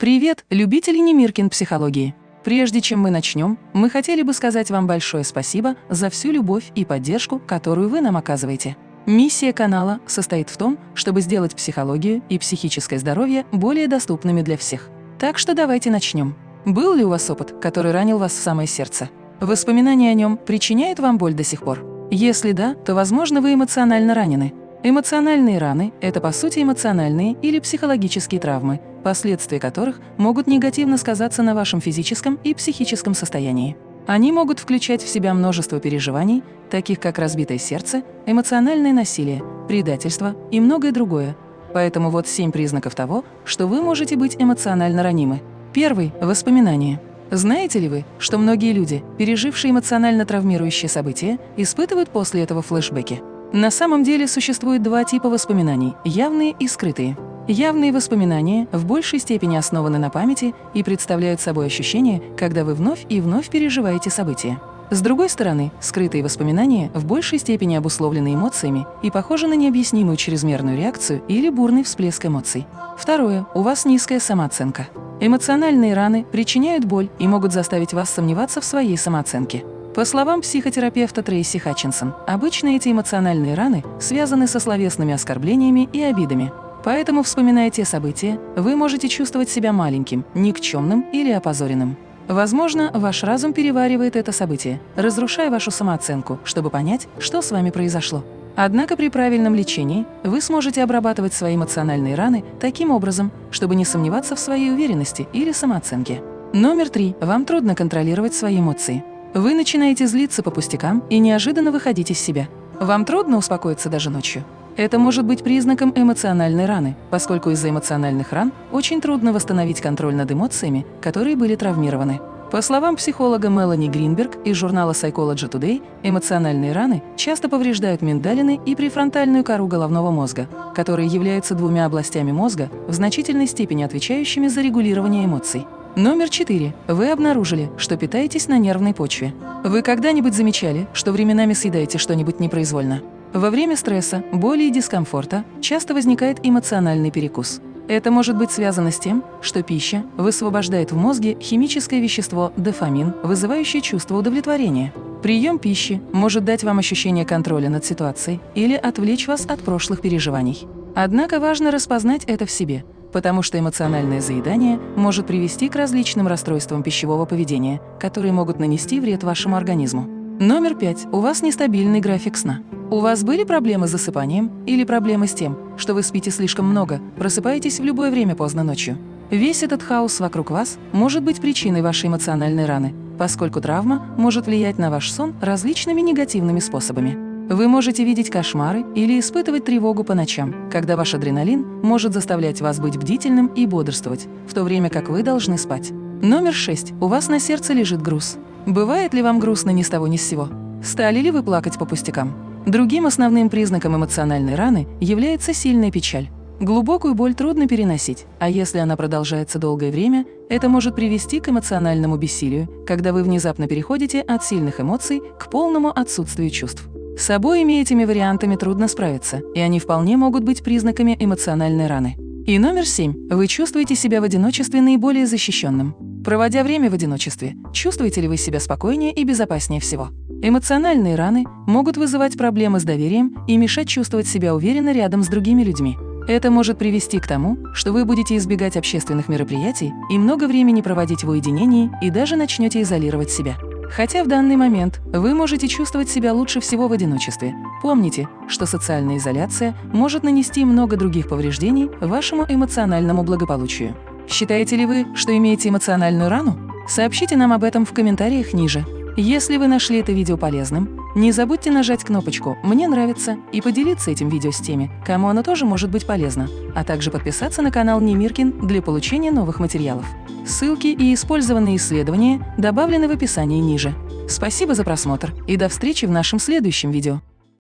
Привет, любители Немиркин психологии! Прежде чем мы начнем, мы хотели бы сказать вам большое спасибо за всю любовь и поддержку, которую вы нам оказываете. Миссия канала состоит в том, чтобы сделать психологию и психическое здоровье более доступными для всех. Так что давайте начнем. Был ли у вас опыт, который ранил вас в самое сердце? Воспоминания о нем причиняют вам боль до сих пор? Если да, то, возможно, вы эмоционально ранены. Эмоциональные раны – это, по сути, эмоциональные или психологические травмы, последствия которых могут негативно сказаться на вашем физическом и психическом состоянии. Они могут включать в себя множество переживаний, таких как разбитое сердце, эмоциональное насилие, предательство и многое другое. Поэтому вот семь признаков того, что вы можете быть эмоционально ранимы. Первый – воспоминания. Знаете ли вы, что многие люди, пережившие эмоционально травмирующие события, испытывают после этого флешбеки? На самом деле существует два типа воспоминаний – явные и скрытые. Явные воспоминания в большей степени основаны на памяти и представляют собой ощущение, когда вы вновь и вновь переживаете события. С другой стороны, скрытые воспоминания в большей степени обусловлены эмоциями и похожи на необъяснимую чрезмерную реакцию или бурный всплеск эмоций. Второе. У вас низкая самооценка. Эмоциональные раны причиняют боль и могут заставить вас сомневаться в своей самооценке. По словам психотерапевта Трейси Хатчинсон, обычно эти эмоциональные раны связаны со словесными оскорблениями и обидами. Поэтому, вспоминая те события, вы можете чувствовать себя маленьким, никчемным или опозоренным. Возможно, ваш разум переваривает это событие, разрушая вашу самооценку, чтобы понять, что с вами произошло. Однако при правильном лечении вы сможете обрабатывать свои эмоциональные раны таким образом, чтобы не сомневаться в своей уверенности или самооценке. Номер три. Вам трудно контролировать свои эмоции. Вы начинаете злиться по пустякам и неожиданно выходить из себя. Вам трудно успокоиться даже ночью. Это может быть признаком эмоциональной раны, поскольку из-за эмоциональных ран очень трудно восстановить контроль над эмоциями, которые были травмированы. По словам психолога Мелани Гринберг из журнала Psychology Today, эмоциональные раны часто повреждают миндалины и префронтальную кору головного мозга, которые являются двумя областями мозга, в значительной степени отвечающими за регулирование эмоций. Номер 4. Вы обнаружили, что питаетесь на нервной почве. Вы когда-нибудь замечали, что временами съедаете что-нибудь непроизвольно? Во время стресса, боли и дискомфорта часто возникает эмоциональный перекус. Это может быть связано с тем, что пища высвобождает в мозге химическое вещество дофамин, вызывающее чувство удовлетворения. Прием пищи может дать вам ощущение контроля над ситуацией или отвлечь вас от прошлых переживаний. Однако важно распознать это в себе – потому что эмоциональное заедание может привести к различным расстройствам пищевого поведения, которые могут нанести вред вашему организму. Номер пять. У вас нестабильный график сна. У вас были проблемы с засыпанием или проблемы с тем, что вы спите слишком много, просыпаетесь в любое время поздно ночью? Весь этот хаос вокруг вас может быть причиной вашей эмоциональной раны, поскольку травма может влиять на ваш сон различными негативными способами. Вы можете видеть кошмары или испытывать тревогу по ночам, когда ваш адреналин может заставлять вас быть бдительным и бодрствовать, в то время как вы должны спать. Номер 6. У вас на сердце лежит груз. Бывает ли вам грустно ни с того ни с сего? Стали ли вы плакать по пустякам? Другим основным признаком эмоциональной раны является сильная печаль. Глубокую боль трудно переносить, а если она продолжается долгое время, это может привести к эмоциональному бессилию, когда вы внезапно переходите от сильных эмоций к полному отсутствию чувств. С обоими этими вариантами трудно справиться, и они вполне могут быть признаками эмоциональной раны. И номер семь. Вы чувствуете себя в одиночестве наиболее защищенным. Проводя время в одиночестве, чувствуете ли вы себя спокойнее и безопаснее всего? Эмоциональные раны могут вызывать проблемы с доверием и мешать чувствовать себя уверенно рядом с другими людьми. Это может привести к тому, что вы будете избегать общественных мероприятий и много времени проводить в уединении и даже начнете изолировать себя. Хотя в данный момент вы можете чувствовать себя лучше всего в одиночестве. Помните, что социальная изоляция может нанести много других повреждений вашему эмоциональному благополучию. Считаете ли вы, что имеете эмоциональную рану? Сообщите нам об этом в комментариях ниже. Если вы нашли это видео полезным, не забудьте нажать кнопочку «Мне нравится» и поделиться этим видео с теми, кому оно тоже может быть полезно, а также подписаться на канал Немиркин для получения новых материалов. Ссылки и использованные исследования добавлены в описании ниже. Спасибо за просмотр и до встречи в нашем следующем видео.